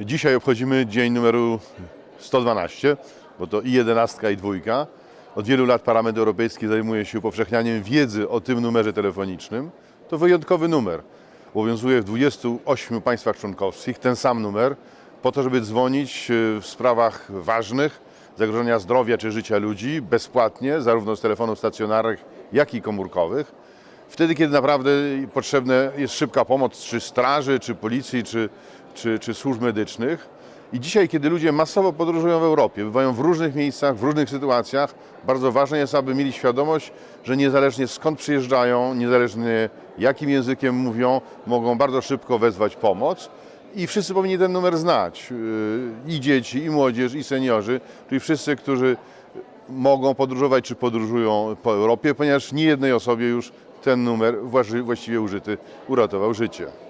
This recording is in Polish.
Dzisiaj obchodzimy dzień numeru 112, bo to i 11 i dwójka. Od wielu lat Parlament Europejski zajmuje się upowszechnianiem wiedzy o tym numerze telefonicznym. To wyjątkowy numer. Obowiązuje w 28 państwach członkowskich ten sam numer po to, żeby dzwonić e, w sprawach ważnych, zagrożenia zdrowia czy życia ludzi bezpłatnie, zarówno z telefonów stacjonarnych, jak i komórkowych. Wtedy, kiedy naprawdę potrzebna jest szybka pomoc, czy straży, czy policji, czy, czy, czy służb medycznych. I dzisiaj, kiedy ludzie masowo podróżują w Europie, bywają w różnych miejscach, w różnych sytuacjach, bardzo ważne jest, aby mieli świadomość, że niezależnie skąd przyjeżdżają, niezależnie jakim językiem mówią, mogą bardzo szybko wezwać pomoc. I wszyscy powinni ten numer znać. Yy, I dzieci, i młodzież, i seniorzy, czyli wszyscy, którzy mogą podróżować czy podróżują po Europie, ponieważ nie jednej osobie już ten numer właściwie użyty uratował życie.